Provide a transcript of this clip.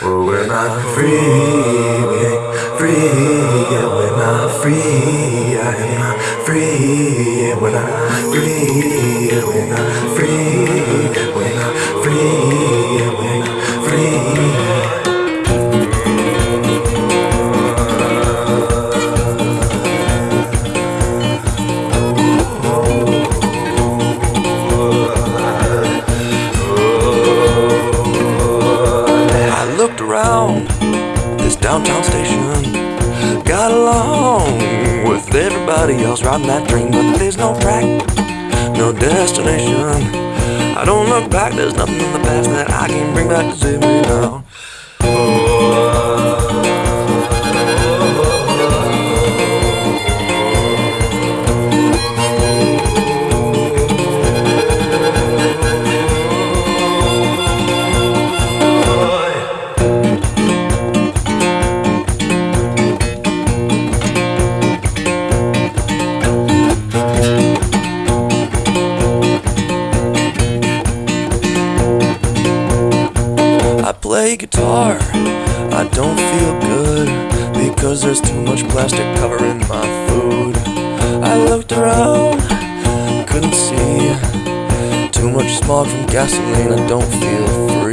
We're not free, free, yeah, we're not free, I am not free, yeah, we're not free, yeah, we're not free, this downtown station, got along with everybody else riding that train, but there's no track, no destination. I don't look back, there's nothing in the past that I can bring back to save me now. Play guitar, I don't feel good because there's too much plastic covering my food. I looked around, couldn't see too much smog from gasoline. I don't feel free.